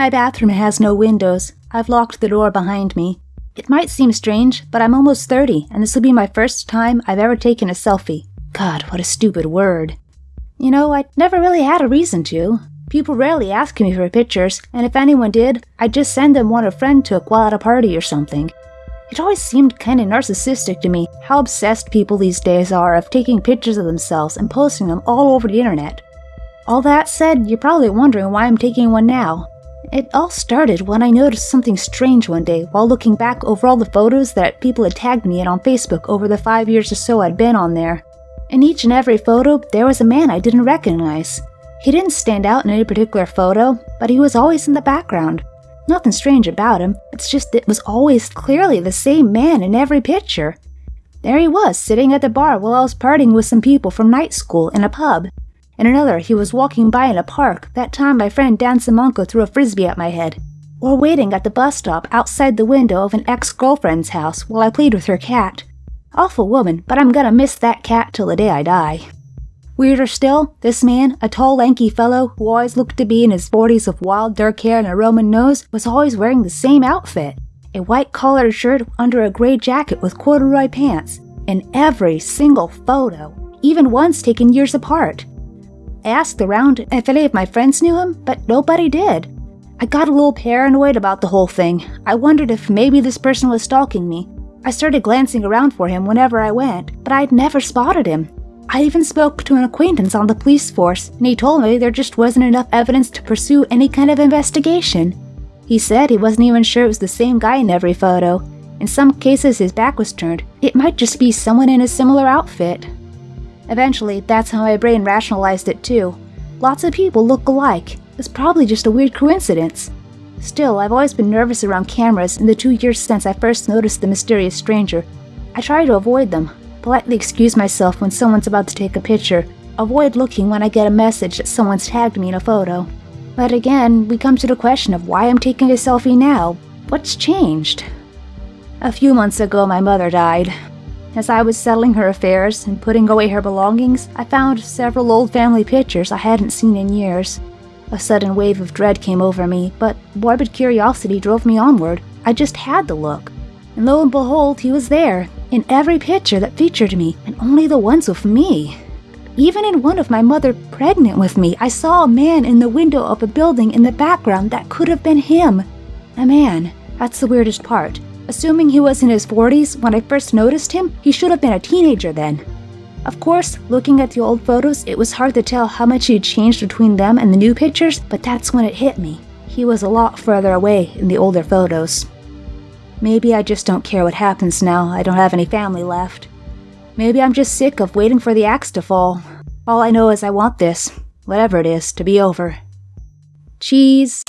My bathroom has no windows. I've locked the door behind me. It might seem strange, but I'm almost 30, and this will be my first time I've ever taken a selfie. God, what a stupid word. You know, I never really had a reason to. People rarely ask me for pictures, and if anyone did, I'd just send them one a friend took while at a party or something. It always seemed kinda narcissistic to me how obsessed people these days are of taking pictures of themselves and posting them all over the internet. All that said, you're probably wondering why I'm taking one now. It all started when I noticed something strange one day while looking back over all the photos that people had tagged me in on Facebook over the five years or so I'd been on there. In each and every photo, there was a man I didn't recognize. He didn't stand out in any particular photo, but he was always in the background. Nothing strange about him, it's just it was always clearly the same man in every picture. There he was, sitting at the bar while I was partying with some people from night school in a pub. In another, he was walking by in a park, that time my friend Dan Simonko threw a frisbee at my head. Or waiting at the bus stop outside the window of an ex girlfriend's house while I played with her cat. Awful woman, but I'm gonna miss that cat till the day I die. Weirder still, this man, a tall, lanky fellow who always looked to be in his 40s with wild, dark hair and a Roman nose, was always wearing the same outfit a white collared shirt under a gray jacket with corduroy pants, in every single photo, even ones taken years apart. I asked around if any of my friends knew him, but nobody did. I got a little paranoid about the whole thing. I wondered if maybe this person was stalking me. I started glancing around for him whenever I went, but I'd never spotted him. I even spoke to an acquaintance on the police force, and he told me there just wasn't enough evidence to pursue any kind of investigation. He said he wasn't even sure it was the same guy in every photo. In some cases, his back was turned. It might just be someone in a similar outfit. Eventually, that's how my brain rationalized it too. Lots of people look alike. It's probably just a weird coincidence. Still, I've always been nervous around cameras in the two years since I first noticed the mysterious stranger. I try to avoid them, politely excuse myself when someone's about to take a picture, avoid looking when I get a message that someone's tagged me in a photo. But again, we come to the question of why I'm taking a selfie now. What's changed? A few months ago, my mother died. As I was settling her affairs and putting away her belongings, I found several old family pictures I hadn't seen in years. A sudden wave of dread came over me, but morbid curiosity drove me onward. I just had to look. And lo and behold, he was there, in every picture that featured me, and only the ones with me. Even in one of my mother pregnant with me, I saw a man in the window of a building in the background that could have been him. A man. That's the weirdest part. Assuming he was in his 40s when I first noticed him, he should have been a teenager then. Of course, looking at the old photos, it was hard to tell how much he'd changed between them and the new pictures, but that's when it hit me. He was a lot further away in the older photos. Maybe I just don't care what happens now I don't have any family left. Maybe I'm just sick of waiting for the axe to fall. All I know is I want this, whatever it is, to be over. Cheese.